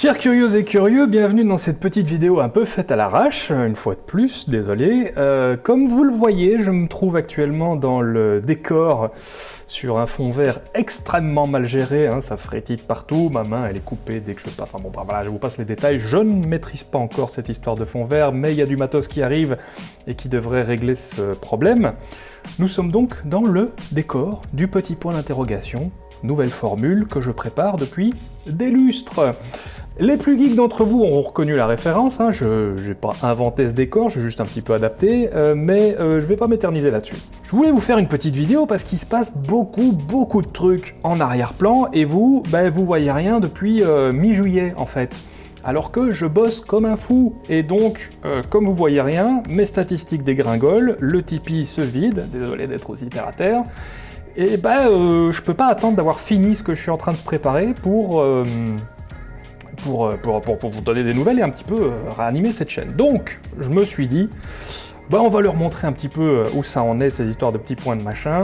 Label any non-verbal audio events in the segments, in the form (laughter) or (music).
Chers curieux et curieux, bienvenue dans cette petite vidéo un peu faite à l'arrache, une fois de plus, désolé. Euh, comme vous le voyez, je me trouve actuellement dans le décor sur un fond vert extrêmement mal géré, hein, ça frétille partout, ma main elle est coupée dès que je passe, enfin bon voilà, je vous passe les détails, je ne maîtrise pas encore cette histoire de fond vert, mais il y a du matos qui arrive et qui devrait régler ce problème. Nous sommes donc dans le décor du petit point d'interrogation, nouvelle formule que je prépare depuis des lustres. Les plus geeks d'entre vous auront reconnu la référence, hein. je n'ai pas inventé ce décor, j'ai juste un petit peu adapté, euh, mais euh, je vais pas m'éterniser là-dessus. Je voulais vous faire une petite vidéo parce qu'il se passe beaucoup, beaucoup de trucs en arrière-plan, et vous, ben, vous voyez rien depuis euh, mi-juillet en fait. Alors que je bosse comme un fou, et donc, comme vous voyez rien, mes statistiques dégringolent, le Tipeee se vide, désolé d'être aussi terre à et ben, je peux pas attendre d'avoir fini ce que je suis en train de préparer pour euh, pour, vous donner des nouvelles et un petit peu euh, réanimer cette chaîne. Donc, je me suis dit, bah, on va leur montrer un petit peu euh, où ça en est, ces histoires de petits points de machin,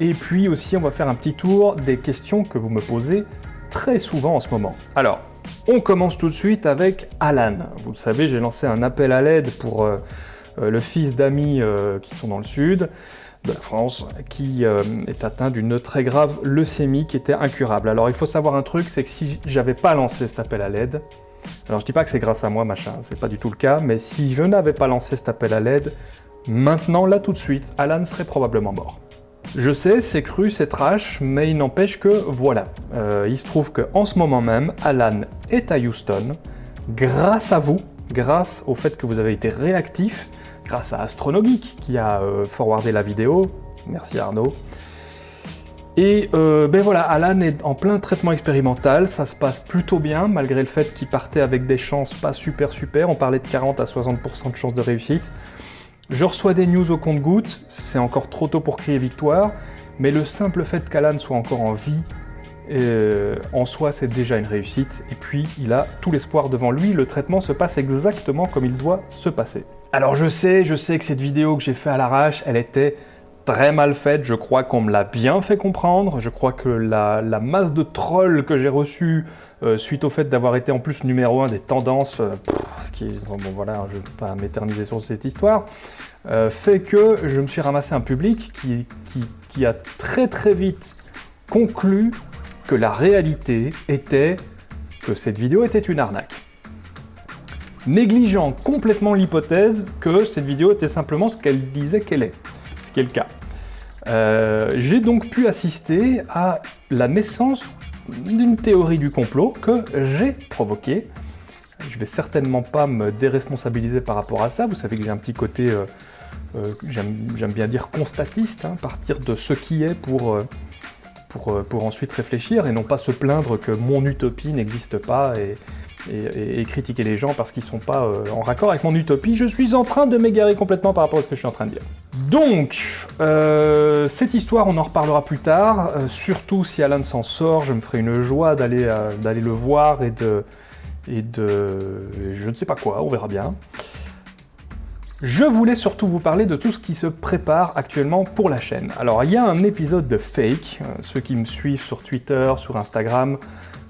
et puis aussi on va faire un petit tour des questions que vous me posez très souvent en ce moment. Alors, on commence tout de suite avec Alan. Vous le savez, j'ai lancé un appel à l'aide pour le fils d'amis qui sont dans le sud de la France qui euh, est atteint d'une très grave leucémie qui était incurable. Alors il faut savoir un truc, c'est que si j'avais pas lancé cet appel à l'aide, alors je dis pas que c'est grâce à moi, machin, c'est pas du tout le cas, mais si je n'avais pas lancé cet appel à l'aide, maintenant, là tout de suite, Alan serait probablement mort. Je sais, c'est cru, c'est trash, mais il n'empêche que, voilà. Euh, il se trouve qu'en ce moment même, Alan est à Houston, grâce à vous, grâce au fait que vous avez été réactif, grâce à Astronogeek qui a euh, forwardé la vidéo. Merci Arnaud. Et euh, ben voilà, Alan est en plein traitement expérimental, ça se passe plutôt bien, malgré le fait qu'il partait avec des chances pas super super, on parlait de 40 à 60% de chances de réussite. Je reçois des news au compte-gouttes, c'est encore trop tôt pour crier victoire, mais le simple fait qu'Alan soit encore en vie, euh, en soi c'est déjà une réussite, et puis il a tout l'espoir devant lui, le traitement se passe exactement comme il doit se passer. Alors je sais, je sais que cette vidéo que j'ai fait à l'arrache, elle était très mal faite, je crois qu'on me l'a bien fait comprendre, je crois que la, masse de trolls que j'ai reçue euh, suite au fait d'avoir été en plus numéro un des tendances, euh, ce qui est, bon, voilà, je ne vais pas m'éterniser sur cette histoire, euh, fait que je me suis ramassé un public qui a très très vite conclu que la réalité était que cette vidéo était une arnaque négligeant complètement l'hypothèse que cette vidéo était simplement ce qu'elle disait qu'elle est, ce qui est le cas. Euh, j'ai donc pu assister à la naissance d'une théorie du complot que j'ai provoquée. Je vais certainement pas me déresponsabiliser par rapport à ça, vous savez que j'ai un petit côté, euh, euh, j'aime bien dire constatiste, hein, partir de ce qui est pour, pour, pour ensuite réfléchir et non pas se plaindre que mon utopie n'existe pas et, critiquer les gens parce qu'ils sont pas euh, en raccord avec mon utopie. Je suis en train de m'égarer complètement par rapport à ce que je suis en train de dire. Donc, euh, cette histoire, on en reparlera plus tard. Euh, surtout si Alan s'en sort, je me ferai une joie d'aller d'aller le voir et de... et de... je ne sais pas quoi, on verra bien. Je voulais surtout vous parler de tout ce qui se prépare actuellement pour la chaîne. Alors, il y a un épisode de Fake, ceux qui me suivent sur Twitter, sur Instagram,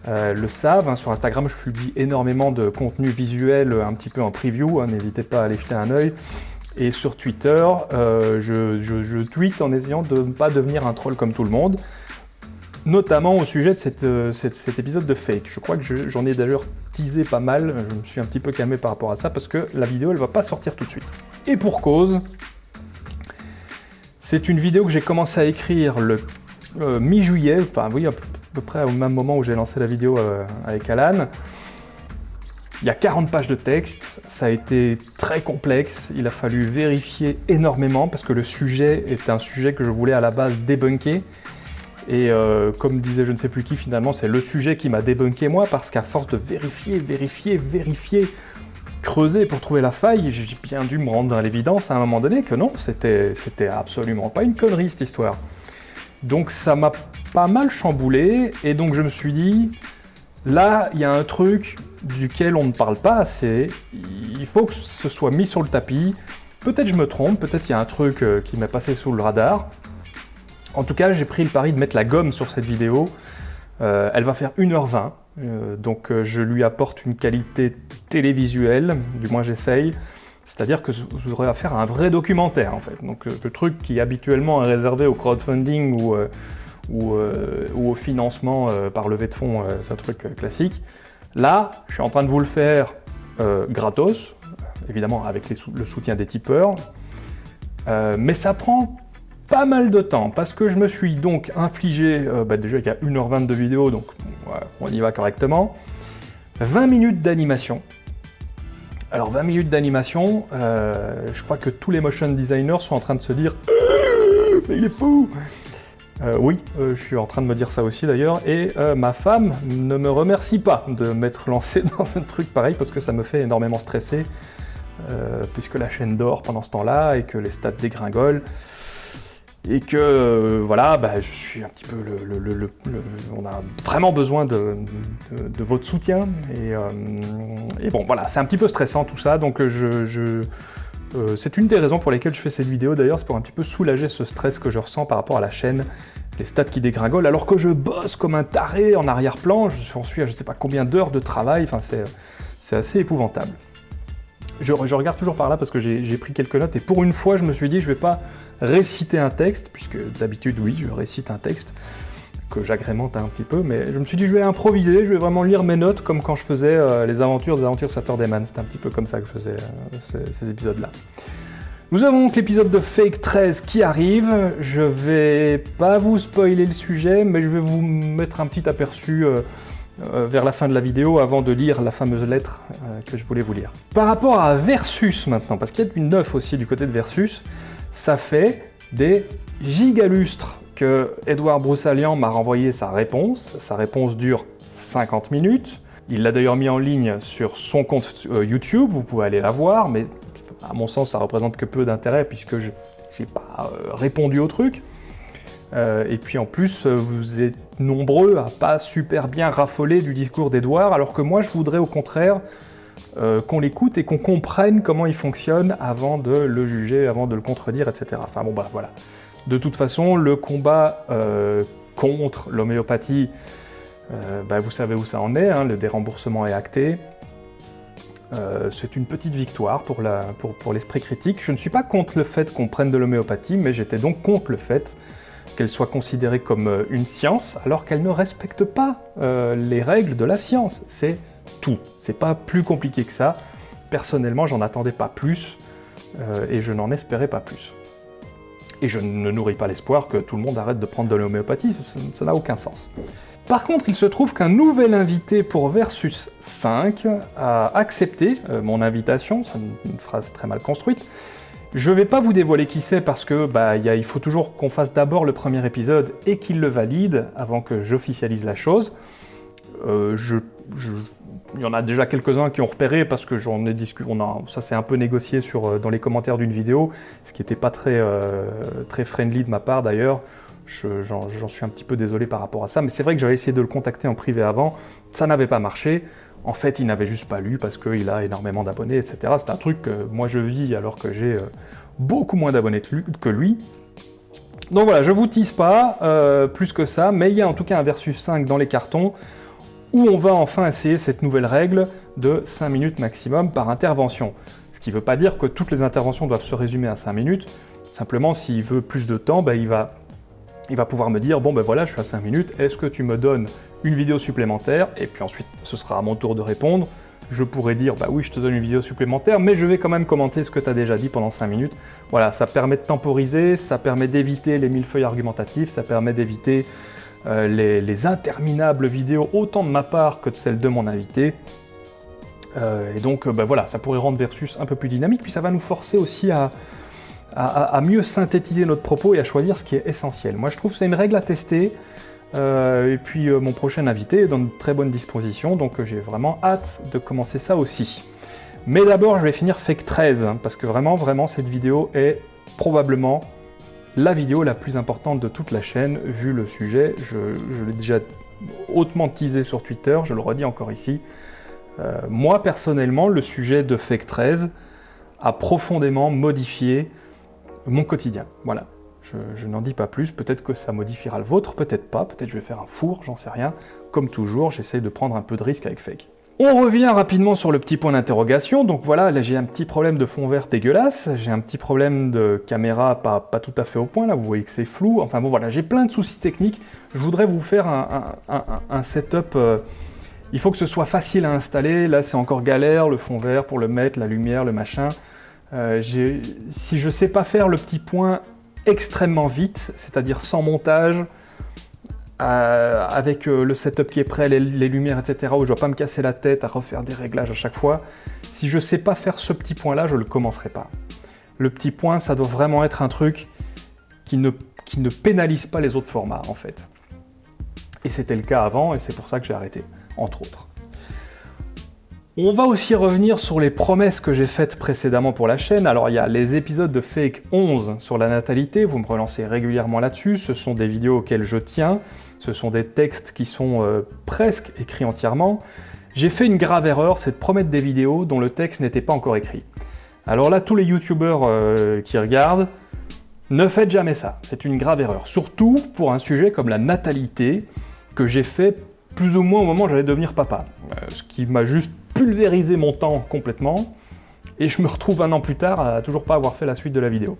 euh, le savent. Hein, sur Instagram, je publie énormément de contenu visuel un petit peu en preview, hein, n'hésitez pas à aller jeter un œil. Et sur Twitter, euh, je, tweet en essayant de ne pas devenir un troll comme tout le monde, notamment au sujet de euh, cet épisode de Fake. Je crois que j'en ai d'ailleurs teasé pas mal, je me suis un petit peu calmé par rapport à ça, parce que la vidéo, elle va pas sortir tout de suite. Et pour cause, c'est une vidéo que j'ai commencé à écrire le mi-juillet, enfin oui, à peu près au même moment où j'ai lancé la vidéo euh, avec Alan. Il y a 40 pages de texte, ça a été très complexe, il a fallu vérifier énormément parce que le sujet est un sujet que je voulais à la base débunker. Et euh, comme disait je ne sais plus qui, finalement, c'est le sujet qui m'a débunké moi parce qu'à force de vérifier, vérifier, vérifier, creuser pour trouver la faille, j'ai bien dû me rendre à l'évidence à un moment donné que non, c'était absolument pas une connerie cette histoire. Donc ça m'a pas mal chamboulé, et donc je me suis dit, là, il y a un truc duquel on ne parle pas assez, il faut que ce soit mis sur le tapis, peut-être je me trompe, peut-être il y a un truc euh, qui m'est passé sous le radar. En tout cas, j'ai pris le pari de mettre la gomme sur cette vidéo, euh, elle va faire 1h20, donc je lui apporte une qualité télévisuelle, du moins j'essaye. C'est-à-dire que je voudrais faire un vrai documentaire en fait. Donc le truc qui habituellement est réservé au crowdfunding ou au financement par levée de fonds, c'est un truc classique. Là, je suis en train de vous le faire gratos, évidemment avec le soutien des tipeurs, mais ça prend pas mal de temps, parce que je me suis donc infligé, euh, bah déjà il y a 1h20 de vidéo, donc on y va correctement, 20 minutes d'animation. Alors 20 minutes d'animation, euh, je crois que tous les motion designers sont en train de se dire euh, (laughs) mais il est fou! Oui, je suis en train de me dire ça aussi d'ailleurs, et ma femme ne me remercie pas de m'être lancé (laughs) dans un truc pareil, parce que ça me fait énormément stresser, puisque la chaîne dort pendant ce temps-là, et que les stats dégringolent et que euh, voilà, bah, je suis un petit peu le, on a vraiment besoin de, votre soutien. Euh, et, bon voilà, c'est un petit peu stressant tout ça, donc euh, c'est une des raisons pour lesquelles je fais cette vidéo. D'ailleurs, c'est pour un petit peu soulager ce stress que je ressens par rapport à la chaîne, les stats qui dégringolent, alors que je bosse comme un taré en arrière-plan, j'en suis à je sais pas combien d'heures de travail, enfin c'est assez épouvantable. Je, regarde toujours par là parce que j'ai pris quelques notes et pour une fois je me suis dit je vais pas réciter un texte, puisque d'habitude, oui, je récite un texte que j'agrémente un petit peu, mais je me suis dit je vais improviser, je vais vraiment lire mes notes comme quand je faisais euh, les aventures des aventures Saturday c'était un petit peu comme ça que je faisais euh, ces, épisodes-là. Nous avons donc l'épisode de Fake 13 qui arrive, je vais pas vous spoiler le sujet, mais je vais vous mettre un petit aperçu euh, vers la fin de la vidéo avant de lire la fameuse lettre que je voulais vous lire. Par rapport à Versus maintenant, parce qu'il y a du neuf aussi du côté de Versus, ça fait des gigalustres que Edouard Broussalian m'a renvoyé sa réponse. Sa réponse dure 50 minutes. Il l'a d'ailleurs mis en ligne sur son compte euh, YouTube, vous pouvez aller la voir, mais à mon sens ça représente que peu d'intérêt puisque je n'ai pas euh, répondu au truc. Euh, et puis en plus, vous êtes nombreux à pas super bien raffoler du discours d'Edouard, alors que moi je voudrais au contraire euh, qu'on l'écoute et qu'on comprenne comment il fonctionne avant de le juger, avant de le contredire, etc. Enfin bon, bah voilà. De toute façon, le combat euh, contre l'homéopathie, euh, bah, vous savez où ça en est, hein, le déremboursement est acté. c'est une petite victoire pour l'esprit critique. Je ne suis pas contre le fait qu'on prenne de l'homéopathie, mais j'étais donc contre le fait qu'elle soit considérée comme une science, alors qu'elle ne respecte pas les règles de la science. C'est tout. C'est pas plus compliqué que ça. Personnellement, j'en attendais pas plus euh, et je n'en espérais pas plus. Et je ne nourris pas l'espoir que tout le monde arrête de prendre de l'homéopathie, ça n'a aucun sens. Par contre, il se trouve qu'un nouvel invité pour Versus 5 a accepté euh, mon invitation, c'est une, phrase très mal construite. Je vais pas vous dévoiler qui c'est parce que bah, il faut toujours qu'on fasse d'abord le premier épisode et qu'il le valide avant que j'officialise la chose. Euh, il y en a déjà quelques-uns qui ont repéré parce que j'en ai discuté, ça s'est un peu négocié euh, dans les commentaires d'une vidéo, ce qui n'était pas très, euh, très friendly de ma part d'ailleurs. J'en suis un petit peu désolé par rapport à ça, mais c'est vrai que j'avais essayé de le contacter en privé avant, ça n'avait pas marché. En fait, il n'avait juste pas lu parce qu'il a énormément d'abonnés, etc. C'est un truc que moi je vis alors que j'ai beaucoup moins d'abonnés que lui. Donc voilà, je vous tease pas plus que ça, mais il y a en tout cas un Versus 5 dans les cartons où on va enfin essayer cette nouvelle règle de 5 minutes maximum par intervention. Ce qui ne veut pas dire que toutes les interventions doivent se résumer à 5 minutes, simplement s'il veut plus de temps, ben, il, va, pouvoir me dire « bon ben voilà, je suis à 5 minutes, est-ce que tu me donnes une vidéo supplémentaire ?» Et puis ensuite, ce sera à mon tour de répondre. Je pourrais dire « bah oui, je te donne une vidéo supplémentaire, mais je vais quand même commenter ce que tu as déjà dit pendant 5 minutes. » Voilà, ça permet de temporiser, ça permet d'éviter les millefeuilles argumentatifs, ça permet d'éviter euh, les, interminables vidéos, autant de ma part que de celle de mon invité. Euh, et donc, bah voilà, ça pourrait rendre Versus un peu plus dynamique, puis ça va nous forcer aussi à, mieux synthétiser notre propos et à choisir ce qui est essentiel. Moi, je trouve que c'est une règle à tester. Euh, et puis, mon prochain invité est dans de très bonnes dispositions, donc j'ai vraiment hâte de commencer ça aussi. Mais d'abord, je vais finir Fake 13, hein, parce que vraiment, vraiment, cette vidéo est probablement la vidéo la plus importante de toute la chaîne, vu le sujet. Je, l'ai déjà hautement teasé sur Twitter, je le redis encore ici. Euh, moi, personnellement, le sujet de Fake 13 a profondément modifié mon quotidien. Voilà. Je, n'en dis pas plus, peut-être que ça modifiera le vôtre, peut-être pas, peut-être je vais faire un four, j'en sais rien. Comme toujours, j'essaye de prendre un peu de risque avec Fake. On revient rapidement sur le petit point d'interrogation. Donc voilà, là j'ai un petit problème de fond vert dégueulasse, j'ai un petit problème de caméra pas, tout à fait au point, là vous voyez que c'est flou. Enfin bon voilà, j'ai plein de soucis techniques. Je voudrais vous faire un, setup... Euh, il faut que ce soit facile à installer. Là c'est encore galère, le fond vert pour le mettre, la lumière, le machin. Euh, si je sais pas faire le petit point extrêmement vite, c'est-à-dire sans montage, euh, avec euh, le setup qui est prêt, les, lumières, etc., où je dois pas me casser la tête à refaire des réglages à chaque fois. Si je sais pas faire ce petit point-là, je le commencerai pas. Le petit point, ça doit vraiment être un truc qui ne pénalise pas les autres formats, en fait. Et c'était le cas avant, et c'est pour ça que j'ai arrêté, entre autres. On va aussi revenir sur les promesses que j'ai faites précédemment pour la chaîne. Alors il y a les épisodes de Fake 11 sur la natalité, vous me relancez régulièrement là-dessus, ce sont des vidéos auxquelles je tiens, ce sont des textes qui sont euh, presque écrits entièrement. J'ai fait une grave erreur, c'est de promettre des vidéos dont le texte n'était pas encore écrit. Alors là, tous les youtubeurs euh, qui regardent, ne faites jamais ça, c'est une grave erreur. Surtout pour un sujet comme la natalité, que j'ai fait plus ou moins au moment où j'allais devenir papa. Euh, ce qui m'a juste pulvérisé mon temps complètement, et je me retrouve un an plus tard à toujours pas avoir fait la suite de la vidéo.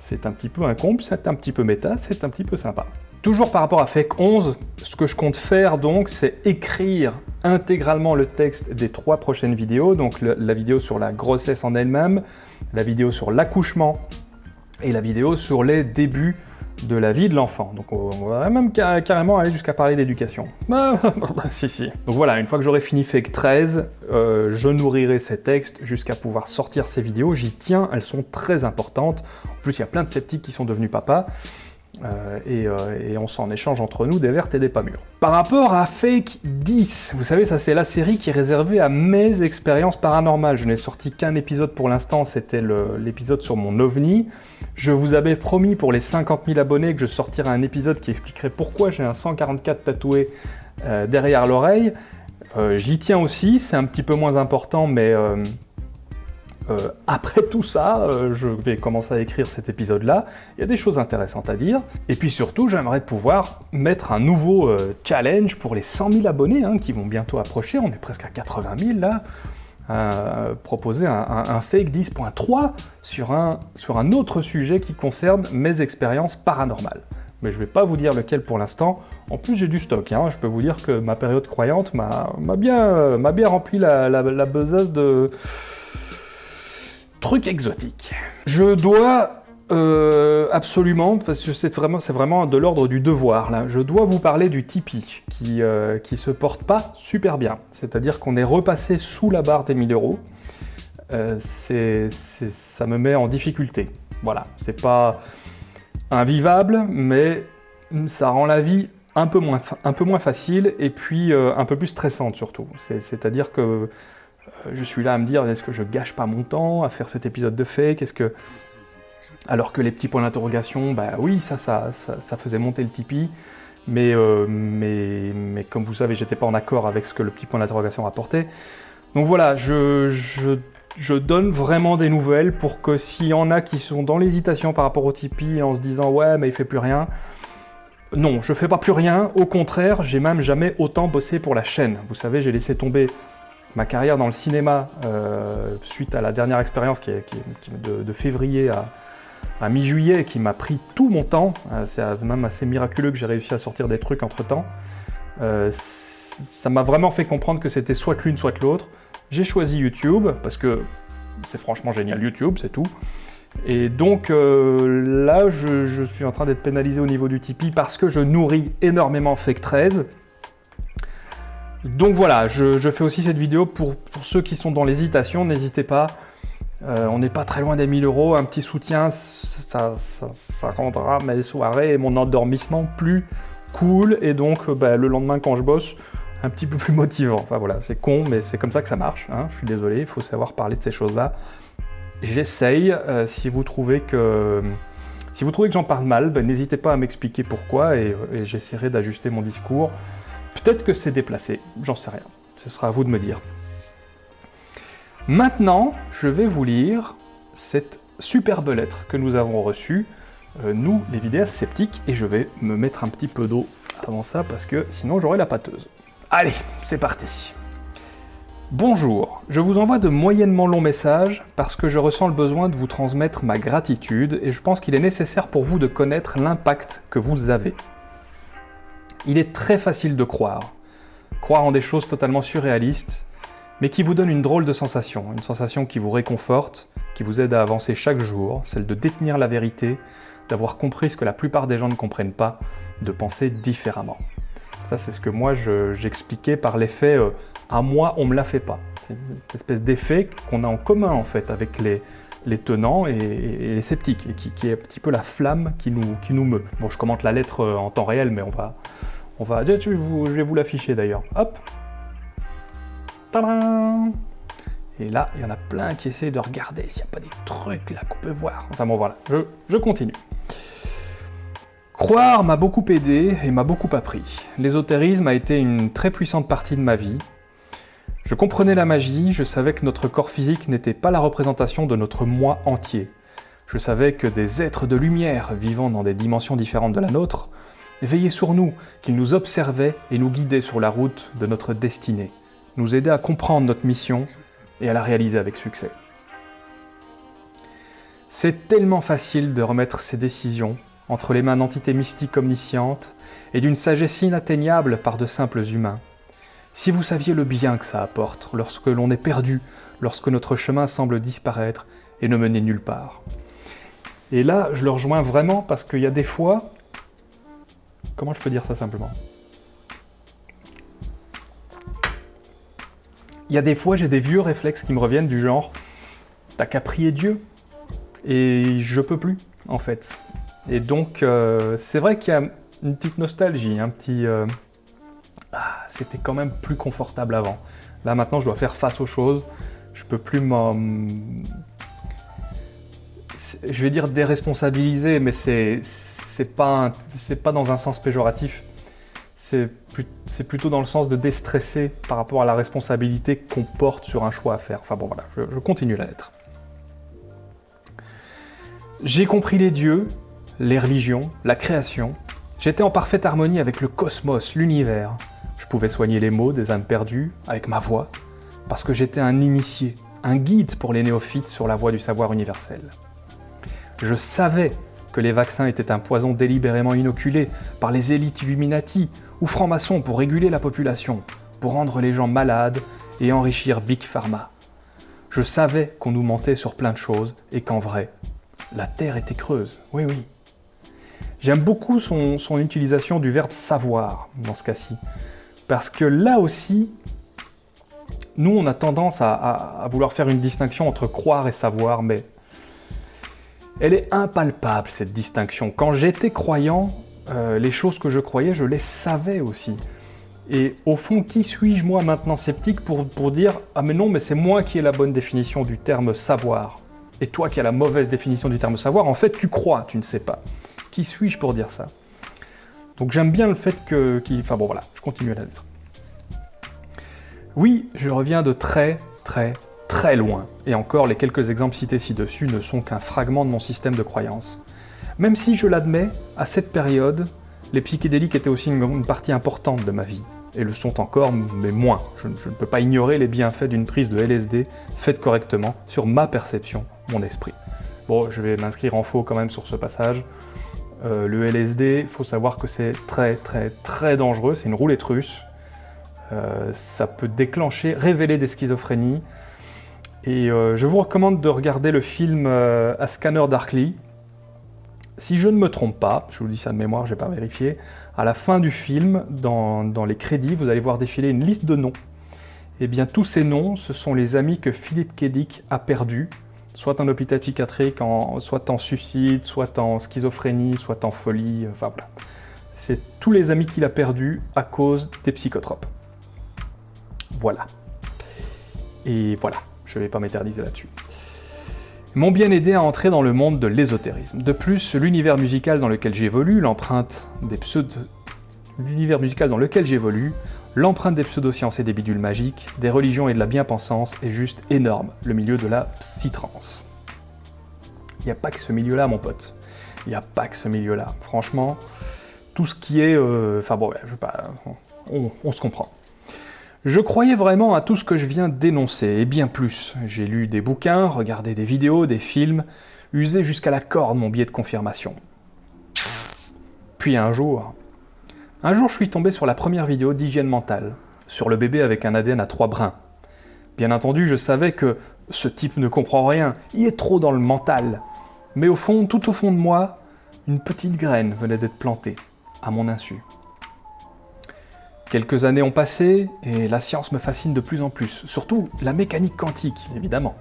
C'est un petit peu un c'est un petit peu méta, c'est un petit peu sympa. Toujours par rapport à Fake 11, ce que je compte faire donc, c'est écrire intégralement le texte des trois prochaines vidéos, donc la vidéo sur la grossesse en elle-même, la vidéo sur l'accouchement et la vidéo sur les débuts de la vie de l'enfant. Donc on va même carrément aller jusqu'à parler d'éducation. (laughs) Bah, si, si. Donc voilà, une fois que j'aurai fini Fake 13, euh, je nourrirai ces textes jusqu'à pouvoir sortir ces vidéos. J'y tiens, elles sont très importantes. En plus, il y a plein de sceptiques qui sont devenus papas. Euh, euh, et, on s'en échange entre nous des vertes et des pas mûres. Par rapport à Fake 10, vous savez, ça c'est la série qui est réservée à mes expériences paranormales. Je n'ai sorti qu'un épisode pour l'instant, c'était l'épisode sur mon ovni. Je vous avais promis pour les 50 000 abonnés que je sortirais un épisode qui expliquerait pourquoi j'ai un 144 tatoué euh, derrière l'oreille. J'y tiens aussi, c'est un petit peu moins important, mais euh, après tout ça, euh, je vais commencer à écrire cet épisode-là. Il y a des choses intéressantes à dire. Et puis surtout, j'aimerais pouvoir mettre un nouveau euh, challenge pour les 100 000 abonnés hein, qui vont bientôt approcher. On est presque à 80 000 là. proposer un, fake 10.3 sur un, sur un autre sujet qui concerne mes expériences paranormales. Mais je ne vais pas vous dire lequel pour l'instant. En plus, j'ai du stock. Hein. Je peux vous dire que ma période croyante m'a bien, bien rempli la, la, de, Truc exotique. Je dois euh, absolument, parce que c'est vraiment, vraiment de l'ordre du devoir, là, je dois vous parler du Tipeee, qui, euh, qui se porte pas super bien. C'est-à-dire qu'on est repassé sous la barre des 1000 euros. Euh, ça me met en difficulté. Voilà, c'est pas invivable, mais ça rend la vie un peu moins, un peu moins facile et puis un peu plus stressante surtout. C'est-à-dire que euh, je suis là à me dire, est-ce que je gâche pas mon temps à faire cet épisode de fake Est-ce que... Alors que les petits points d'interrogation, bah oui, ça, ça, ça, faisait monter le Tipeee, mais, euh, mais, mais comme vous savez, j'étais pas en accord avec ce que le petit point d'interrogation rapportait. Donc voilà, je, je, je, donne vraiment des nouvelles pour que s'il y en a qui sont dans l'hésitation par rapport au Tipeee en se disant « ouais, mais il fait plus rien », non, je fais pas plus rien, au contraire, j'ai même jamais autant bossé pour la chaîne. Vous savez, j'ai laissé tomber ma carrière dans le cinéma, euh, suite à la dernière expérience de, février à, mi-juillet, qui m'a pris tout mon temps, euh, c'est même assez miraculeux que j'ai réussi à sortir des trucs entre-temps, euh, ça m'a vraiment fait comprendre que c'était soit l'une, soit l'autre. J'ai choisi YouTube, parce que c'est franchement génial YouTube, c'est tout. Et donc là, je, je, suis en train d'être pénalisé au niveau du Tipeee parce que je nourris énormément Fake 13, donc voilà, je, fais aussi cette vidéo pour, ceux qui sont dans l'hésitation, n'hésitez pas. Euh, on n'est pas très loin des 1000 euros, un petit soutien, ça, rendra mes soirées et mon endormissement plus cool, et donc euh, bah, le lendemain quand je bosse, un petit peu plus motivant. Enfin voilà, c'est con, mais c'est comme ça que ça marche, hein. je suis désolé, il faut savoir parler de ces choses-là. J'essaye, euh, si vous trouvez que... Si vous trouvez que j'en parle mal, ben, n'hésitez pas à m'expliquer pourquoi et j'essaierai d'ajuster mon discours. Peut-être que c'est déplacé, j'en sais rien. Ce sera à vous de me dire. Maintenant, je vais vous lire cette superbe lettre que nous avons reçue euh, nous, les vidéastes sceptiques, et je vais me mettre un petit peu d'eau avant ça, parce que sinon j'aurai la pâteuse. Allez, c'est parti Bonjour, je vous envoie de moyennement longs messages parce que je ressens le besoin de vous transmettre ma gratitude et je pense qu'il est nécessaire pour vous de connaître l'impact que vous avez. Il est très facile de croire, croire en des choses totalement surréalistes, mais qui vous donnent une drôle de sensation, une sensation qui vous réconforte, qui vous aide à avancer chaque jour, celle de détenir la vérité, d'avoir compris ce que la plupart des gens ne comprennent pas, de penser différemment. Ça, c'est ce que moi j'expliquais par l'effet euh, à moi, on me la fait pas. C'est cette espèce d'effet qu'on a en commun en fait avec les, les tenants et, les sceptiques, et qui, est un petit peu la flamme qui nous, meut. Bon, je commente la lettre euh, en temps réel, mais on va... On va je vais vous l'afficher d'ailleurs. Hop Tadam Et là, il y en a plein qui essayent de regarder s'il n'y a pas des trucs là qu'on peut voir. Enfin bon, voilà, je continue. Croire m'a beaucoup aidé et m'a beaucoup appris. L'ésotérisme a été une très puissante partie de ma vie, je comprenais la magie, je savais que notre corps physique n'était pas la représentation de notre moi entier. Je savais que des êtres de lumière, vivant dans des dimensions différentes de la nôtre, veillaient sur nous, qu'ils nous observaient et nous guidaient sur la route de notre destinée, nous aidaient à comprendre notre mission et à la réaliser avec succès. C'est tellement facile de remettre ces décisions entre les mains d'entités mystiques omniscientes et d'une sagesse inatteignable par de simples humains. Si vous saviez le bien que ça apporte lorsque l'on est perdu, lorsque notre chemin semble disparaître et ne mener nulle part. Et là, je le rejoins vraiment parce qu'il y a des fois... Comment je peux dire ça simplement? Il y a des fois, j'ai des vieux réflexes qui me reviennent du genre « t'as qu'à prier Dieu » et je peux plus, en fait. Et donc, euh, c'est vrai qu'il y a une petite nostalgie, un petit... Euh, ah, c'était quand même plus confortable avant. Là maintenant je dois faire face aux choses, je peux plus m'en... Je vais dire déresponsabiliser, mais c'est pas, pas dans un sens péjoratif. C'est plutôt dans le sens de déstresser par rapport à la responsabilité qu'on porte sur un choix à faire. Enfin bon voilà, je continue la lettre. J'ai compris les dieux, les religions, la création. J'étais en parfaite harmonie avec le cosmos, l'univers. Je pouvais soigner les maux des âmes perdues avec ma voix, parce que j'étais un initié, un guide pour les néophytes sur la voie du savoir universel. Je savais que les vaccins étaient un poison délibérément inoculé par les élites Illuminati ou francs-maçons pour réguler la population, pour rendre les gens malades et enrichir Big Pharma. Je savais qu'on nous mentait sur plein de choses et qu'en vrai, la Terre était creuse. Oui, oui. J'aime beaucoup son, son utilisation du verbe savoir dans ce cas-ci. Parce que là aussi, nous, on a tendance à, vouloir faire une distinction entre croire et savoir, mais elle est impalpable, cette distinction. Quand j'étais croyant, euh, les choses que je croyais, je les savais aussi. Et au fond, qui suis-je moi maintenant sceptique pour, pour dire « Ah mais non, mais c'est moi qui ai la bonne définition du terme savoir. Et toi qui as la mauvaise définition du terme savoir, en fait tu crois, tu ne sais pas. Qui suis-je pour dire ça ?» Donc j'aime bien le fait que... enfin bon voilà, je continue à la lettre. Oui, je reviens de très très très loin, et encore les quelques exemples cités ci-dessus ne sont qu'un fragment de mon système de croyance. Même si, je l'admets, à cette période, les psychédéliques étaient aussi une, partie importante de ma vie, et le sont encore, mais moins. Je, je ne peux pas ignorer les bienfaits d'une prise de LSD faite correctement sur ma perception, mon esprit. Bon, je vais m'inscrire en faux quand même sur ce passage. Euh, le LSD, il faut savoir que c'est très très très dangereux, c'est une roulette russe. Euh, ça peut déclencher, révéler des schizophrénies. Et euh, je vous recommande de regarder le film A Scanner Darkly. Si je ne me trompe pas, je vous dis ça de mémoire, je n'ai pas vérifié, à la fin du film, dans, les crédits, vous allez voir défiler une liste de noms. Et eh bien tous ces noms, ce sont les amis que Philippe Kedic a perdus soit en hôpital psychiatrique, soit en suicide, soit en schizophrénie, soit en folie, enfin voilà. C'est tous les amis qu'il a perdus à cause des psychotropes. Voilà. Et voilà, je ne vais pas m'éterniser là-dessus. M'ont bien aidé à entrer dans le monde de l'ésotérisme. De plus, l'univers musical dans lequel j'évolue, l'empreinte des pseudo... L'univers musical dans lequel j'évolue, L'empreinte des pseudosciences et des bidules magiques, des religions et de la bien-pensance est juste énorme, le milieu de la psytrance. Il n'y a pas que ce milieu-là, mon pote. Il n'y a pas que ce milieu-là. Franchement, tout ce qui est... euh, Enfin bon, je veux pas... On, on se comprend. Je croyais vraiment à tout ce que je viens d'énoncer, et bien plus. J'ai lu des bouquins, regardé des vidéos, des films, usé jusqu'à la corde mon biais de confirmation. Puis un jour... Un jour, je suis tombé sur la première vidéo d'hygiène mentale, sur le bébé avec un ADN à trois brins. Bien entendu, je savais que ce type ne comprend rien, il est trop dans le mental. Mais au fond, tout au fond de moi, une petite graine venait d'être plantée, à mon insu. Quelques années ont passé et la science me fascine de plus en plus, surtout la mécanique quantique, évidemment,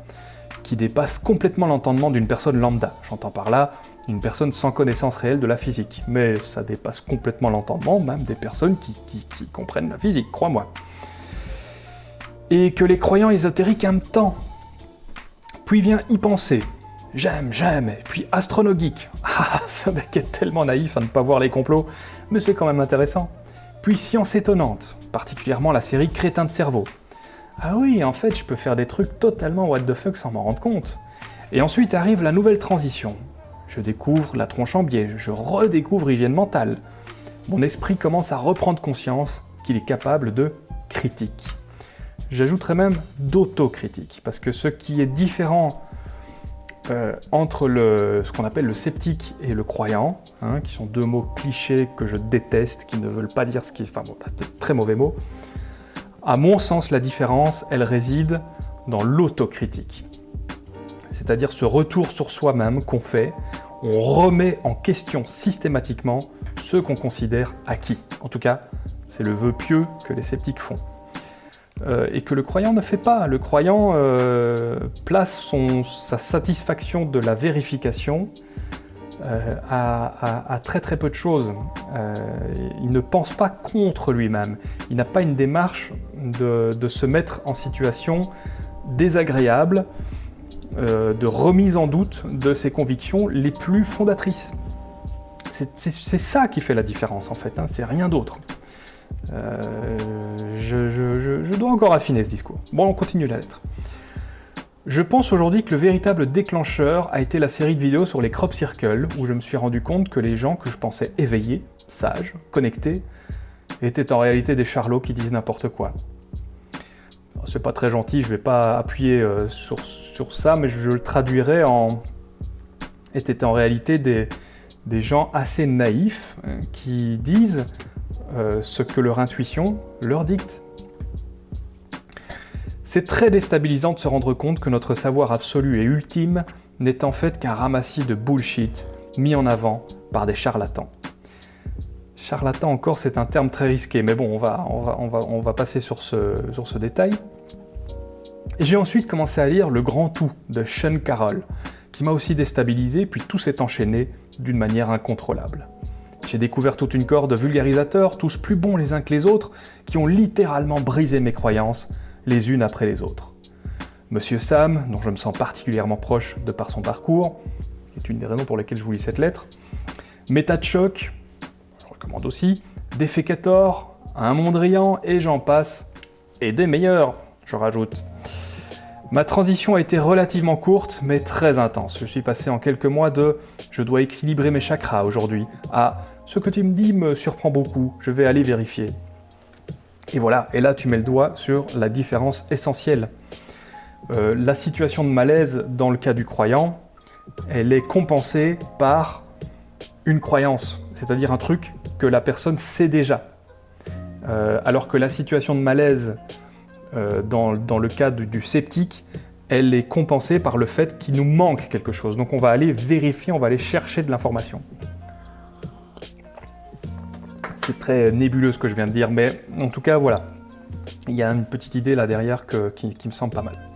qui dépasse complètement l'entendement d'une personne lambda. J'entends par là une personne sans connaissance réelle de la physique, mais ça dépasse complètement l'entendement même des personnes qui, comprennent la physique, crois-moi. Et que les croyants ésotériques aiment tant. Puis vient y penser. J'aime, j'aime, puis astronogeek. (laughs) Ah, ce mec est tellement naïf à ne pas voir les complots, mais c'est quand même intéressant. Puis science étonnante, particulièrement la série Crétin de cerveau. Ah oui, en fait, je peux faire des trucs totalement what the fuck sans m'en rendre compte. Et ensuite arrive la nouvelle transition. Je découvre la tronche en biais, je redécouvre hygiène mentale. Mon esprit commence à reprendre conscience qu'il est capable de critique. J'ajouterais même d'autocritique, parce que ce qui est différent euh, entre le, ce qu'on appelle le sceptique et le croyant, hein, qui sont deux mots clichés que je déteste, qui ne veulent pas dire ce qui... Enfin bon, là, c'est très mauvais mots. À mon sens, la différence, elle réside dans l'autocritique. C'est-à-dire ce retour sur soi-même qu'on fait, on remet en question systématiquement ce qu'on considère acquis. En tout cas, c'est le vœu pieux que les sceptiques font. Euh, et que le croyant ne fait pas. Le croyant euh, place sa satisfaction de la vérification euh, à, très très peu de choses. Il ne pense pas contre lui-même. Il n'a pas une démarche de se mettre en situation désagréable, euh, de remise en doute de ses convictions les plus fondatrices. C'est ça qui fait la différence en fait, hein, c'est rien d'autre. Euh, je- je dois encore affiner ce discours. Bon, on continue la lettre. Je pense aujourd'hui que le véritable déclencheur a été la série de vidéos sur les crop circles, où je me suis rendu compte que les gens que je pensais éveillés, sages, connectés, étaient en réalité des charlots qui disent n'importe quoi. C'est pas très gentil, je vais pas appuyer euh, sur, sur ça, mais je, je le traduirais en... étaient en réalité des, des gens assez naïfs euh, qui disent euh, ce que leur intuition leur dicte. C'est très déstabilisant de se rendre compte que notre savoir absolu et ultime n'est en fait qu'un ramassis de bullshit mis en avant par des charlatans. Charlatan encore, c'est un terme très risqué, mais bon, on va, on va, on va, passer sur ce, sur ce détail. J'ai ensuite commencé à lire Le Grand Tout de Sean Carroll, qui m'a aussi déstabilisé, puis tout s'est enchaîné d'une manière incontrôlable. J'ai découvert toute une corde de vulgarisateurs, tous plus bons les uns que les autres, qui ont littéralement brisé mes croyances, les unes après les autres. Monsieur Sam, dont je me sens particulièrement proche de par son parcours, qui est une des raisons pour lesquelles je vous lis cette lettre, Méta choc, recommande aussi, Défécator, Un Mondrian, et j'en passe, et des meilleurs, je rajoute. Ma transition a été relativement courte, mais très intense. Je suis passé en quelques mois de « je dois équilibrer mes chakras aujourd'hui » à « ce que tu me dis me surprend beaucoup, je vais aller vérifier ». Et voilà, et là tu mets le doigt sur la différence essentielle. Euh, la situation de malaise dans le cas du croyant, elle est compensée par une croyance, c'est-à-dire un truc que la personne sait déjà. Euh, alors que la situation de malaise euh, dans, le cas du, sceptique, elle est compensée par le fait qu'il nous manque quelque chose. Donc on va aller vérifier, on va aller chercher de l'information. C'est très nébuleux ce que je viens de dire, mais en tout cas voilà. Il y a une petite idée là derrière qui me semble pas mal.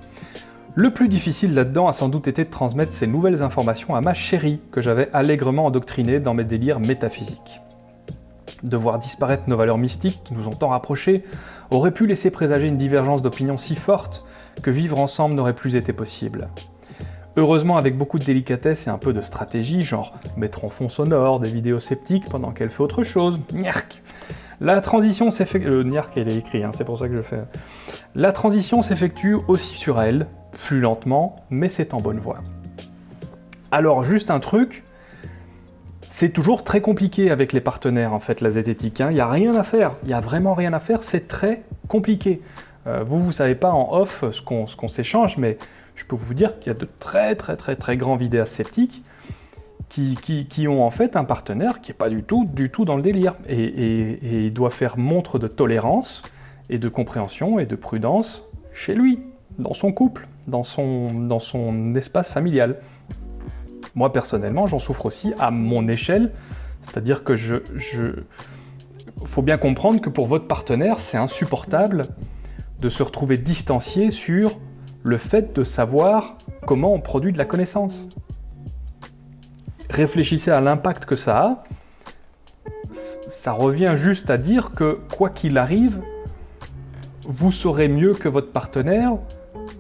Le plus difficile là-dedans a sans doute été de transmettre ces nouvelles informations à ma chérie, que j'avais allègrement endoctrinée dans mes délires métaphysiques. De voir disparaître nos valeurs mystiques qui nous ont tant rapprochés aurait pu laisser présager une divergence d'opinion si forte que vivre ensemble n'aurait plus été possible. Heureusement, avec beaucoup de délicatesse et un peu de stratégie, genre mettre en fond sonore des vidéos sceptiques pendant qu'elle fait autre chose, niark La transition s'effectue... Le hein, c'est pour ça que je fais... La transition s'effectue aussi sur elle, plus lentement, mais c'est en bonne voie. Alors, juste un truc, C'est toujours très compliqué avec les partenaires, en fait, la zététique. Hein. Il n'y a rien à faire. Il n'y a vraiment rien à faire. C'est très compliqué. Euh, vous, vous ne savez pas en off ce qu'on s'échange, mais je peux vous dire qu'il y a de très, très, très, très grands vidéastes sceptiques qui, ont en fait un partenaire qui n'est pas du tout, du tout dans le délire. Et, et il doit faire montre de tolérance et de compréhension et de prudence chez lui, dans son couple, dans son, dans son espace familial. Moi, personnellement, j'en souffre aussi à mon échelle, c'est-à-dire que je, je... faut bien comprendre que pour votre partenaire, c'est insupportable de se retrouver distancié sur le fait de savoir comment on produit de la connaissance. Réfléchissez à l'impact que ça a. Ça revient juste à dire que, quoi qu'il arrive, vous saurez mieux que votre partenaire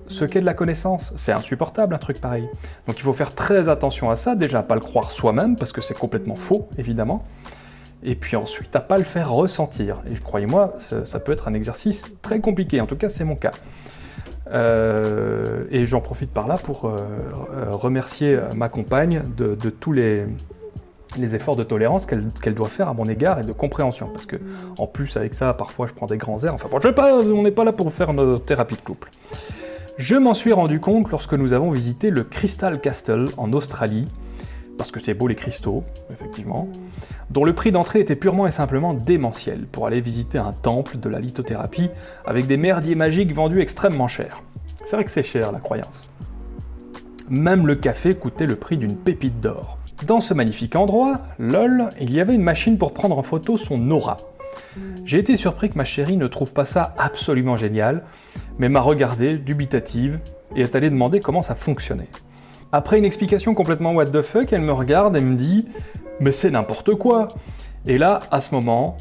ce qu'est de la connaissance. C'est insupportable un truc pareil. Donc il faut faire très attention à ça, déjà pas le croire soi-même, parce que c'est complètement faux, évidemment. Et puis ensuite, à pas le faire ressentir. Et croyez-moi, ça, peut être un exercice très compliqué, en tout cas c'est mon cas. Euh, et j'en profite par là pour euh, remercier ma compagne de, tous les, efforts de tolérance qu'elle doit faire à mon égard et de compréhension. Parce que en plus avec ça, parfois je prends des grands airs. Enfin bon, je pas, on n'est pas là pour faire notre thérapie de couple. Je m'en suis rendu compte lorsque nous avons visité le Crystal Castle en Australie, parce que c'est beau les cristaux, effectivement, dont le prix d'entrée était purement et simplement démentiel, pour aller visiter un temple de la lithothérapie avec des merdiers magiques vendus extrêmement cher. C'est vrai que c'est cher, la croyance. Même le café coûtait le prix d'une pépite d'or. Dans ce magnifique endroit, lol, il y avait une machine pour prendre en photo son aura. J'ai été surpris que ma chérie ne trouve pas ça absolument génial, mais m'a regardé, dubitative, et est allée demander comment ça fonctionnait. Après une explication complètement what the fuck, elle me regarde et me dit « Mais c'est n'importe quoi !» Et là, à ce moment,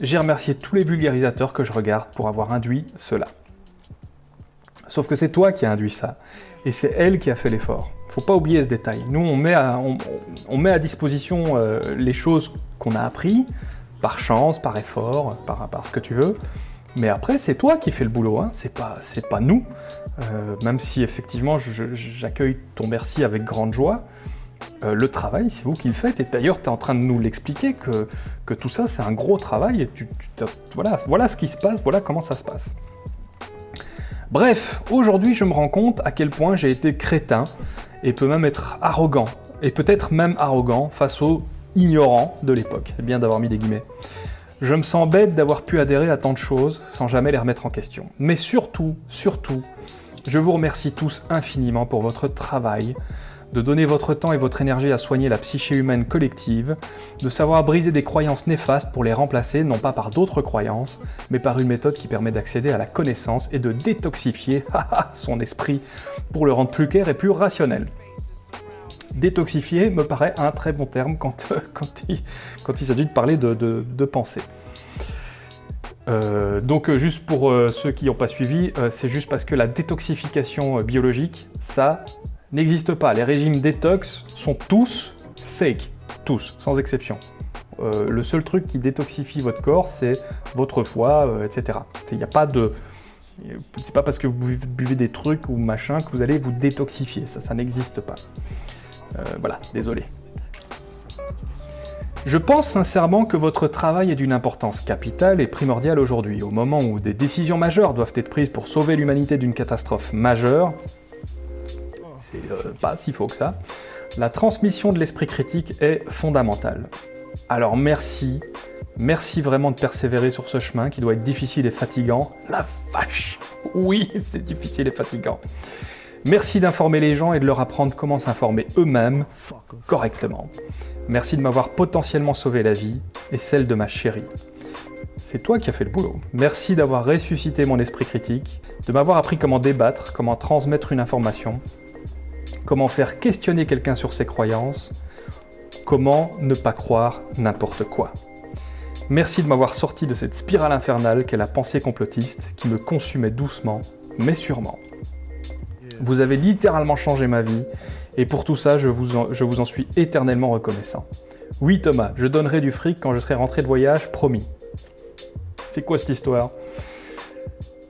j'ai remercié tous les vulgarisateurs que je regarde pour avoir induit cela. Sauf que c'est toi qui as induit ça, et c'est elle qui a fait l'effort. Faut pas oublier ce détail. Nous, on met à, disposition euh, les choses qu'on a appris, par chance, par effort, par ce que tu veux, mais après, c'est toi qui fais le boulot, hein. c'est pas, pas nous. Euh, même si effectivement, j'accueille ton merci avec grande joie, euh, le travail, c'est vous qui le faites. Et d'ailleurs, tu es en train de nous l'expliquer que, que, tout ça, c'est un gros travail. Et tu, voilà, voilà ce qui se passe, voilà comment ça se passe. Bref, aujourd'hui, je me rends compte à quel point j'ai été crétin et peut même être arrogant. Et peut-être même arrogant face aux ignorants de l'époque. C'est bien d'avoir mis des guillemets. Je me sens bête d'avoir pu adhérer à tant de choses sans jamais les remettre en question. Mais surtout, surtout, je vous remercie tous infiniment pour votre travail, de donner votre temps et votre énergie à soigner la psyché humaine collective, de savoir briser des croyances néfastes pour les remplacer non pas par d'autres croyances, mais par une méthode qui permet d'accéder à la connaissance et de détoxifier (laughs) son esprit pour le rendre plus clair et plus rationnel détoxifier me paraît un très bon terme quand, (laughs) quand il, s'agit de parler de, pensée. Euh, donc euh, juste pour euh, ceux qui n'ont pas suivi, c'est juste parce que la détoxification biologique, ça n'existe pas. Les régimes détox sont tous fake, tous, sans exception. le seul truc qui détoxifie votre corps, c'est votre foie, etc. Il n'y a pas de... C'est pas parce que vous buvez des trucs ou machin que vous allez vous détoxifier, ça, ça n'existe pas. Euh, voilà, désolé. Je pense sincèrement que votre travail est d'une importance capitale et primordiale aujourd'hui, au moment où des décisions majeures doivent être prises pour sauver l'humanité d'une catastrophe majeure. C'est euh, pas si faux que ça. La transmission de l'esprit critique est fondamentale. Alors merci, merci vraiment de persévérer sur ce chemin qui doit être difficile et fatigant. La vache Oui, (laughs) c'est difficile et fatigant. Merci d'informer les gens et de leur apprendre comment s'informer eux-mêmes correctement. Merci de m'avoir potentiellement sauvé la vie et celle de ma chérie. C'est toi qui as fait le boulot. Merci d'avoir ressuscité mon esprit critique, de m'avoir appris comment débattre, comment transmettre une information, comment faire questionner quelqu'un sur ses croyances, comment ne pas croire n'importe quoi. Merci de m'avoir sorti de cette spirale infernale qu'est la pensée complotiste qui me consumait doucement, mais sûrement. Vous avez littéralement changé ma vie, et pour tout ça, je vous en, suis éternellement reconnaissant. Oui Thomas, je donnerai du fric quand je serai rentré de voyage, promis. C'est quoi cette histoire?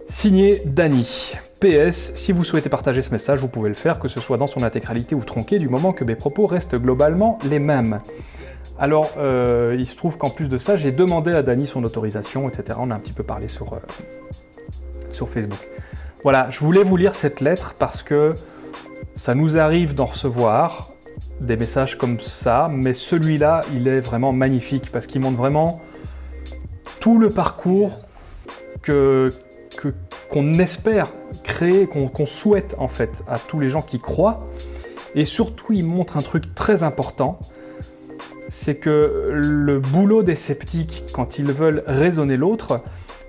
Signé Dany. PS, si vous souhaitez partager ce message, vous pouvez le faire, que ce soit dans son intégralité ou tronqué, du moment que mes propos restent globalement les mêmes. Alors, euh, il se trouve qu'en plus de ça, j'ai demandé à Dany son autorisation, etc. On a un petit peu parlé sur, euh, sur Facebook. Voilà, je voulais vous lire cette lettre parce que ça nous arrive d'en recevoir des messages comme ça, mais celui-là, il est vraiment magnifique parce qu'il montre vraiment tout le parcours que qu'on espère créer, qu'on souhaite en fait à tous les gens qui croient. Et surtout, il montre un truc très important, c'est que le boulot des sceptiques, quand ils veulent raisonner l'autre,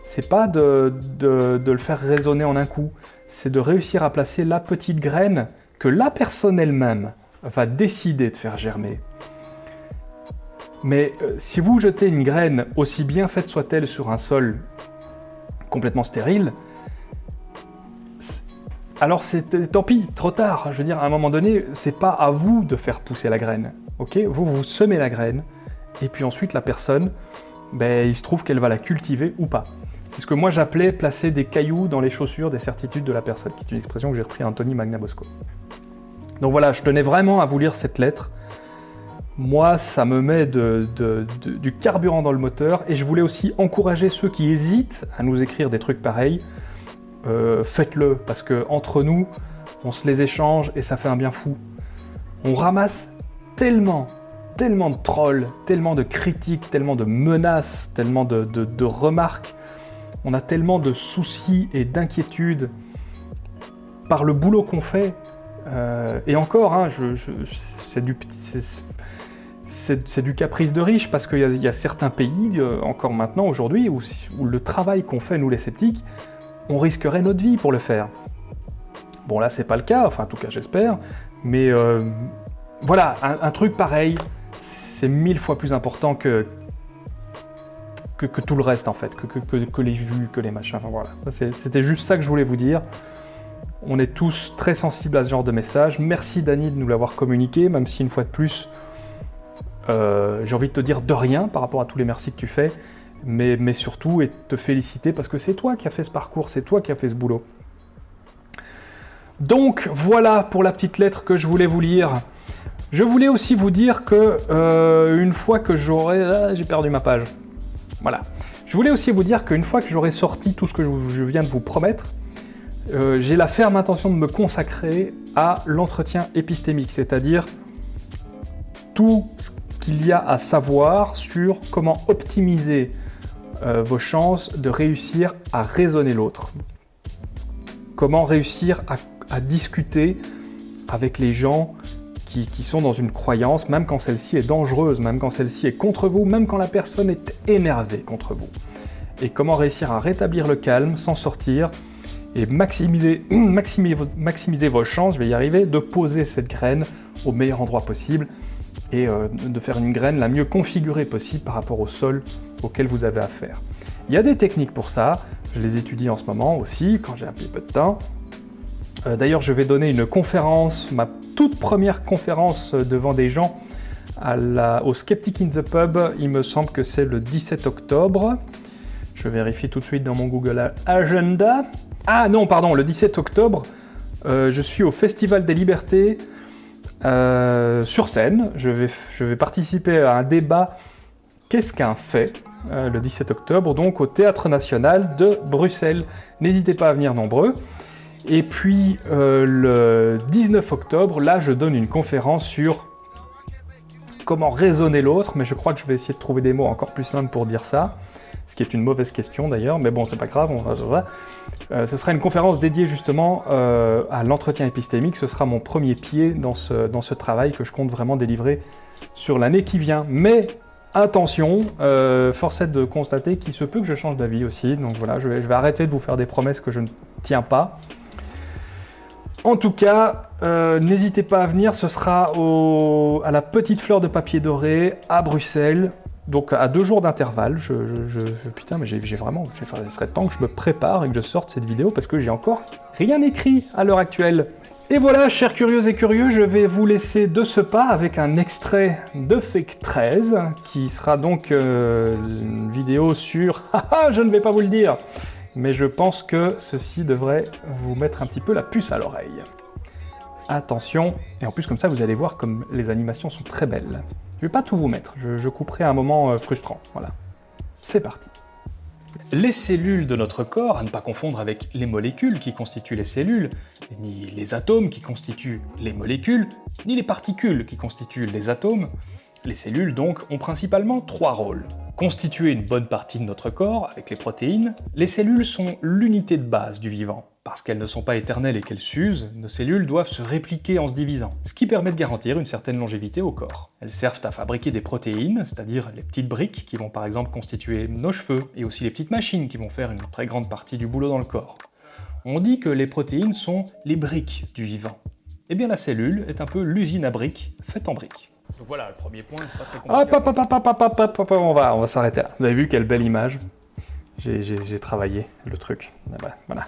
c'est pas de, le faire raisonner en un coup, c'est de réussir à placer la petite graine que la personne elle-même va décider de faire germer. Mais euh, si vous jetez une graine, aussi bien faite soit-elle sur un sol complètement stérile, alors c'est tant pis, trop tard. Je veux dire, à un moment donné, c'est pas à vous de faire pousser la graine. Ok? Vous, vous semez la graine, et puis ensuite la personne, ben, il se trouve qu'elle va la cultiver ou pas. C'est ce que moi j'appelais placer des cailloux dans les chaussures des certitudes de la personne, qui est une expression que j'ai repris à Anthony Magnabosco. Donc voilà, je tenais vraiment à vous lire cette lettre. Moi, ça me met du carburant dans le moteur et je voulais aussi encourager ceux qui hésitent à nous écrire des trucs pareils. Euh, faites-le parce que entre nous, on se les échange et ça fait un bien fou. On ramasse tellement, tellement de trolls, tellement de critiques, tellement de menaces, tellement de remarques. On a tellement de soucis et d'inquiétudes par le boulot qu'on fait euh, et encore, hein, c'est du, caprice de riche, parce qu'il y, a certains pays, euh, encore maintenant, aujourd'hui, où, le travail qu'on fait, nous les sceptiques, on risquerait notre vie pour le faire. Bon, là, c'est pas le cas, enfin, en tout cas, j'espère, mais euh, voilà, un, truc pareil, c'est mille fois plus important que, que, tout le reste, en fait, que, les vues, que les machins, enfin voilà. C'était juste ça que je voulais vous dire. On est tous très sensibles à ce genre de message. Merci Dani de nous l'avoir communiqué, même si une fois de plus, euh, j'ai envie de te dire de rien par rapport à tous les merci que tu fais, mais, mais surtout et te féliciter parce que c'est toi qui as fait ce parcours, c'est toi qui as fait ce boulot. Donc voilà pour la petite lettre que je voulais vous lire. Je voulais aussi vous dire que euh, une fois que j'aurai... Ah, j'ai perdu ma page. Voilà. Je voulais aussi vous dire qu'une fois que j'aurai sorti tout ce que je viens de vous promettre, euh, j'ai la ferme intention de me consacrer à l'entretien épistémique, c'est-à-dire tout ce qu'il y a à savoir sur comment optimiser euh, vos chances de réussir à raisonner l'autre. Comment réussir à, discuter avec les gens qui, sont dans une croyance, même quand celle-ci est dangereuse, même quand celle-ci est contre vous, même quand la personne est énervée contre vous. Et comment réussir à rétablir le calme, s'en sortir, et maximiser, (clears throat) maximiser, vos chances, je vais y arriver, de poser cette graine au meilleur endroit possible et euh, de faire une graine la mieux configurée possible par rapport au sol auquel vous avez affaire. Il y a des techniques pour ça, je les étudie en ce moment aussi, quand j'ai un petit peu de temps. Euh, d'ailleurs, je vais donner une conférence, ma toute première conférence devant des gens au Skeptic in the Pub, il me semble que c'est le 17 octobre. Je vérifie tout de suite dans mon Google Agenda. Ah non, pardon, le 17 octobre, euh, je suis au Festival des Libertés euh, sur scène. Je vais, participer à un débat Qu'est-ce qu'un fait euh, le 17 octobre, donc au Théâtre National de Bruxelles. N'hésitez pas à venir nombreux. Et puis le 19 octobre, là, je donne une conférence sur comment raisonner l'autre, mais je crois que je vais essayer de trouver des mots encore plus simples pour dire ça ce qui est une mauvaise question d'ailleurs, mais bon, c'est pas grave, on va, euh, ce sera une conférence dédiée justement euh, à l'entretien épistémique, ce sera mon premier pied dans ce, dans ce travail que je compte vraiment délivrer sur l'année qui vient. Mais attention, euh, force est de constater qu'il se peut que je change d'avis aussi, donc voilà, je vais, arrêter de vous faire des promesses que je ne tiens pas. En tout cas, n'hésitez pas à venir, ce sera à la Petite Fleur de Papier Doré à Bruxelles, donc à deux jours d'intervalle, je, putain, mais j'ai vraiment, il serait temps que je me prépare et que je sorte cette vidéo parce que j'ai encore rien écrit à l'heure actuelle. Et voilà, chers curieux et curieux, je vais vous laisser de ce pas avec un extrait de Fake 13, qui sera donc euh, une vidéo sur... (laughs) Haha, je ne vais pas vous le dire Mais je pense que ceci devrait vous mettre un petit peu la puce à l'oreille. Attention, et en plus comme ça vous allez voir comme les animations sont très belles. Je vais pas tout vous mettre, je, couperai un moment euh, frustrant. Voilà. C'est parti. Les cellules de notre corps, à ne pas confondre avec les molécules qui constituent les cellules, ni les atomes qui constituent les molécules, ni les particules qui constituent les atomes, les cellules donc ont principalement trois rôles. Constituer une bonne partie de notre corps avec les protéines, les cellules sont l'unité de base du vivant. Parce qu'elles ne sont pas éternelles et qu'elles s'usent, nos cellules doivent se répliquer en se divisant, ce qui permet de garantir une certaine longévité au corps. Elles servent à fabriquer des protéines, c'est-à-dire les petites briques qui vont par exemple constituer nos cheveux, et aussi les petites machines qui vont faire une très grande partie du boulot dans le corps. On dit que les protéines sont les briques du vivant. Eh bien la cellule est un peu l'usine à briques faite en briques. Donc voilà, le premier point, pas très compliqué. on va, on va s'arrêter là. Vous avez vu quelle belle image J'ai travaillé le truc. Ah bah, voilà.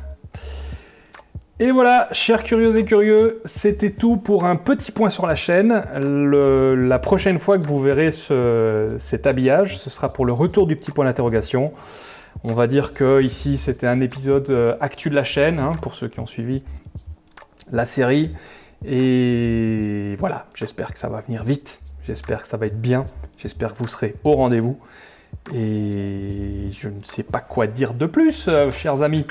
Et voilà, chers curieux et curieux, c'était tout pour un petit point sur la chaîne. la prochaine fois que vous verrez cet habillage, ce sera pour le retour du petit point d'interrogation. On va dire que ici c'était un épisode euh, actu de la chaîne, hein, pour ceux qui ont suivi la série. Et voilà, j'espère que ça va venir vite, j'espère que ça va être bien, j'espère que vous serez au rendez-vous. Et je ne sais pas quoi dire de plus, euh, chers amis.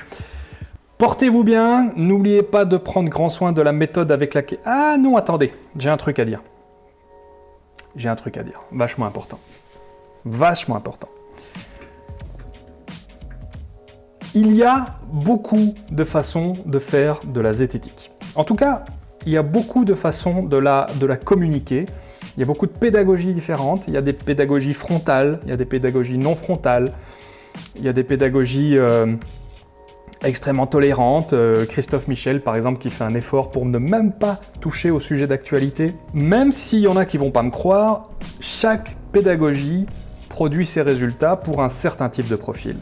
Portez-vous bien, n'oubliez pas de prendre grand soin de la méthode avec laquelle... Ah non, attendez, j'ai un truc à dire. J'ai un truc à dire, vachement important. Vachement important. Il y a beaucoup de façons de faire de la zététique. En tout cas, il y a beaucoup de façons de la, communiquer. Il y a beaucoup de pédagogies différentes. Il y a des pédagogies frontales, il y a des pédagogies non frontales, il y a des pédagogies... Euh, extrêmement tolérante. Euh, Christophe Michel, par exemple, qui fait un effort pour ne même pas toucher au sujet d'actualité. Même s'il y en a qui vont pas me croire, chaque pédagogie produit ses résultats pour un certain type de profil.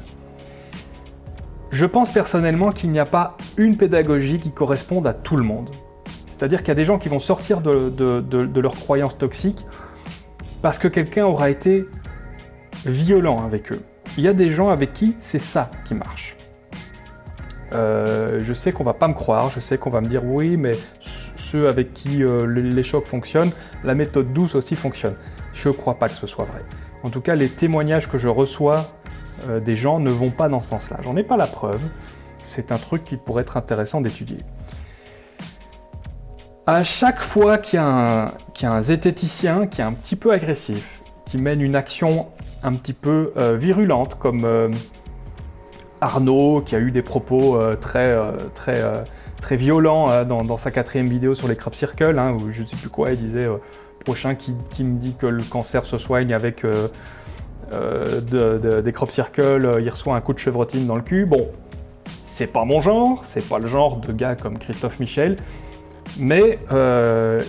Je pense personnellement qu'il n'y a pas une pédagogie qui corresponde à tout le monde. C'est-à-dire qu'il y a des gens qui vont sortir de, de leurs croyances toxiques parce que quelqu'un aura été violent avec eux. Il y a des gens avec qui c'est ça qui marche. Euh, je sais qu'on va pas me croire, je sais qu'on va me dire oui, mais ceux avec qui euh, les chocs fonctionnent, la méthode douce aussi fonctionne. Je ne crois pas que ce soit vrai. En tout cas, les témoignages que je reçois euh, des gens ne vont pas dans ce sens-là. J'en ai pas la preuve. C'est un truc qui pourrait être intéressant d'étudier. À chaque fois qu'il y, a un zététicien qui est un petit peu agressif, qui mène une action un petit peu virulente, comme Arnaud, qui a eu des propos euh, très, euh, très, euh, très violents dans, sa quatrième vidéo sur les crop circles, hein, où je ne sais plus quoi, il disait prochain qui, me dit que le cancer se soigne avec des crop circles, il reçoit un coup de chevrotine dans le cul. Bon, c'est pas mon genre, c'est pas le genre de gars comme Christophe Michel, mais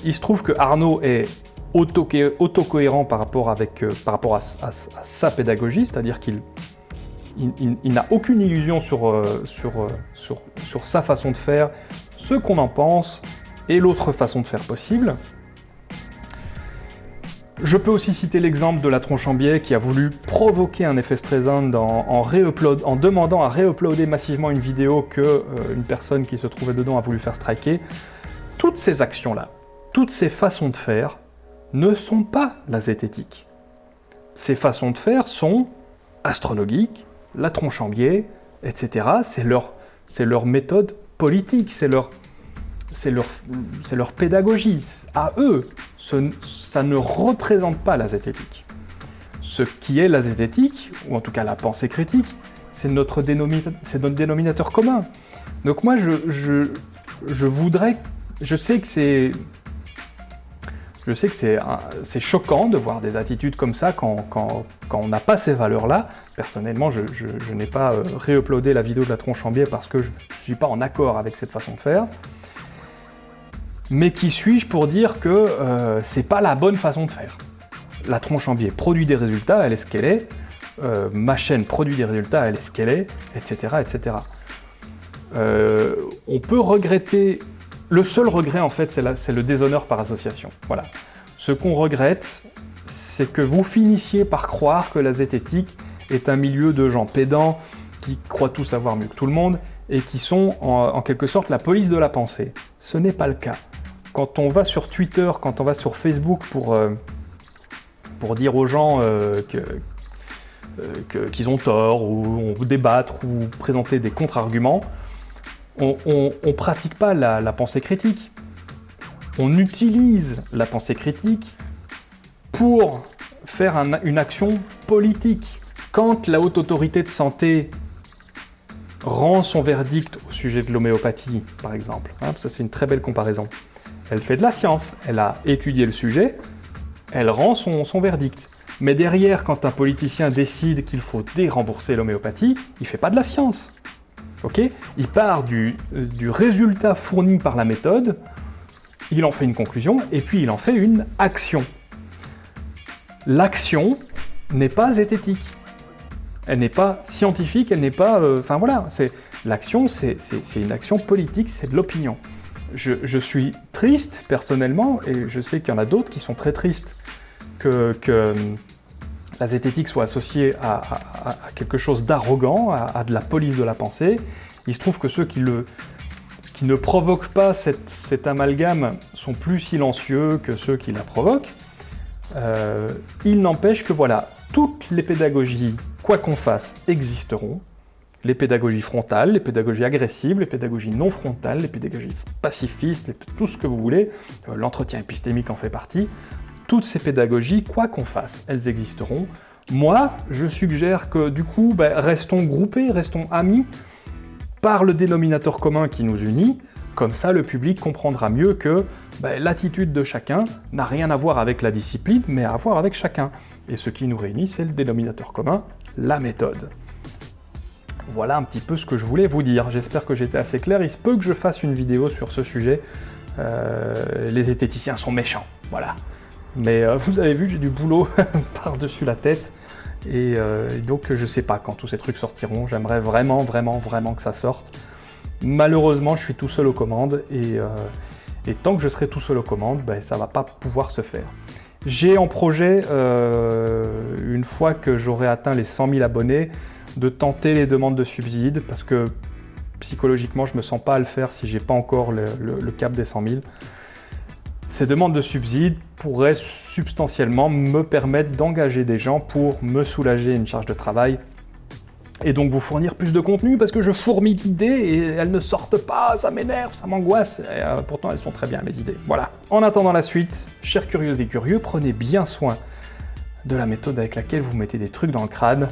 il se trouve que Arnaud est auto-cohérent par rapport, avec, par rapport à sa pédagogie, c'est-à-dire qu'il il, n'a aucune illusion sur, euh, euh, sur, sur, sa façon de faire, ce qu'on en pense et l'autre façon de faire possible. Je peux aussi citer l'exemple de la tronche en biais qui a voulu provoquer un effet Streisand en, demandant à réuploader massivement une vidéo que euh, une personne qui se trouvait dedans a voulu faire striker. Toutes ces actions-là, toutes ces façons de faire ne sont pas la zététique. Ces façons de faire sont astronomiques, la tronche en biais, etc. C'est leur, méthode politique, c'est leur, pédagogie. À eux, ça ne représente pas la zététique. Ce qui est la zététique, ou en tout cas la pensée critique, c'est notre, dénominateur commun. Donc moi, je voudrais... Je sais que c'est je sais que c'est choquant de voir des attitudes comme ça quand, on n'a pas ces valeurs-là. Personnellement, je, n'ai pas euh, réuploadé la vidéo de la tronche en biais parce que je ne suis pas en accord avec cette façon de faire. Mais qui suis-je pour dire que euh, c'est pas la bonne façon de faire? La tronche en biais produit des résultats, elle est ce qu'elle est. Euh, ma chaîne produit des résultats, elle est ce qu'elle est, etc. etc. Euh, on peut regretter le seul regret, en fait, c'est le déshonneur par association. Voilà. Ce qu'on regrette, c'est que vous finissiez par croire que la zététique est un milieu de gens pédants qui croient tout savoir mieux que tout le monde et qui sont en, quelque sorte la police de la pensée. Ce n'est pas le cas. Quand on va sur Twitter, quand on va sur Facebook pour, euh, dire aux gens euh, qu'ils ont tort, ou, débattre, ou présenter des contre-arguments, on ne pratique pas la, pensée critique. On utilise la pensée critique pour faire une action politique. Quand la haute autorité de santé rend son verdict au sujet de l'homéopathie, par exemple, hein, ça c'est une très belle comparaison, elle fait de la science, elle a étudié le sujet, elle rend son, verdict. Mais derrière, quand un politicien décide qu'il faut dérembourser l'homéopathie, il ne fait pas de la science. Ok Il part du, euh, du résultat fourni par la méthode, il en fait une conclusion, et puis il en fait une action. L'action n'est pas zététique. Elle n'est pas scientifique, elle n'est pas... Euh, enfin voilà, l'action, c'est une action politique, c'est de l'opinion. Je, suis triste, personnellement, et je sais qu'il y en a d'autres qui sont très tristes que, que la zététique soit associée à, quelque chose d'arrogant, à, de la police de la pensée. Il se trouve que ceux qui, ne provoquent pas cet amalgame sont plus silencieux que ceux qui la provoquent. Euh, il n'empêche que voilà, toutes les pédagogies, quoi qu'on fasse, existeront. Les pédagogies frontales, les pédagogies agressives, les pédagogies non frontales, les pédagogies pacifistes, tout ce que vous voulez, euh, l'entretien épistémique en fait partie. Toutes ces pédagogies, quoi qu'on fasse, elles existeront. Moi, je suggère que du coup, ben, restons groupés, restons amis, par le dénominateur commun qui nous unit, comme ça le public comprendra mieux que ben, l'attitude de chacun n'a rien à voir avec la discipline, mais à voir avec chacun. Et ce qui nous réunit, c'est le dénominateur commun, la méthode. Voilà un petit peu ce que je voulais vous dire. J'espère que j'étais assez clair. Il se peut que je fasse une vidéo sur ce sujet. Euh, les zététiciens sont méchants, voilà. Mais euh, vous avez vu, j'ai du boulot (laughs) par-dessus la tête. Euh, et donc je sais pas quand tous ces trucs sortiront. J'aimerais vraiment, vraiment, vraiment que ça sorte. Malheureusement, je suis tout seul aux commandes. Et, euh, tant que je serai tout seul aux commandes, ben, ça va pas pouvoir se faire. J'ai en projet, une fois que j'aurai atteint les 100 000 abonnés, de tenter les demandes de subsides, parce que psychologiquement, je me sens pas à le faire si j'ai pas encore le, le cap des 100 000. Ces demandes de subsides pourraient substantiellement me permettre d'engager des gens pour me soulager une charge de travail et donc vous fournir plus de contenu parce que je fourmille d'idées et elles ne sortent pas, ça m'énerve, ça m'angoisse, euh, pourtant elles sont très bien mes idées. Voilà. En attendant la suite, chers curieux et curieux, prenez bien soin de la méthode avec laquelle vous mettez des trucs dans le crâne.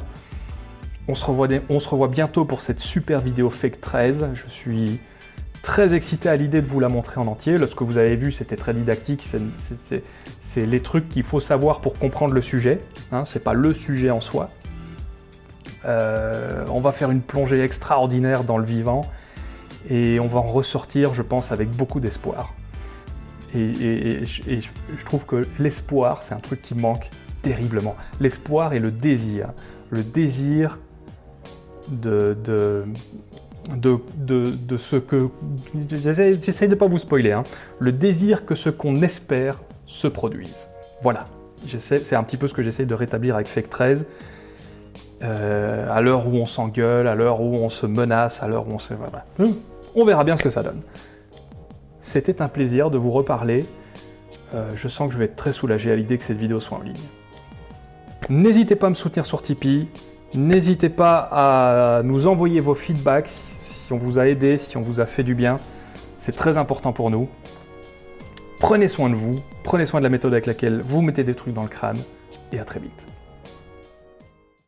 On se revoit, on se revoit bientôt pour cette super vidéo Fake 13. Je suis très excité à l'idée de vous la montrer en entier. ce que vous avez vu, c'était très didactique. C'est les trucs qu'il faut savoir pour comprendre le sujet. Hein, c'est pas le sujet en soi. Euh, on va faire une plongée extraordinaire dans le vivant et on va en ressortir, je pense, avec beaucoup d'espoir. Et, je trouve que l'espoir, c'est un truc qui manque terriblement. L'espoir et le désir. Le désir de, ce que... J'essaie de ne pas vous spoiler, hein. le désir que ce qu'on espère se produise. Voilà, c'est un petit peu ce que j'essaie de rétablir avec Fake 13. Euh, à l'heure où on s'engueule, à l'heure où on se menace, à l'heure où on se... On verra bien ce que ça donne. C'était un plaisir de vous reparler. Euh, je sens que je vais être très soulagé à l'idée que cette vidéo soit en ligne. N'hésitez pas à me soutenir sur Tipeee. N'hésitez pas à nous envoyer vos feedbacks si on vous a aidé, si on vous a fait du bien. C'est très important pour nous. Prenez soin de vous, prenez soin de la méthode avec laquelle vous mettez des trucs dans le crâne, et à très vite.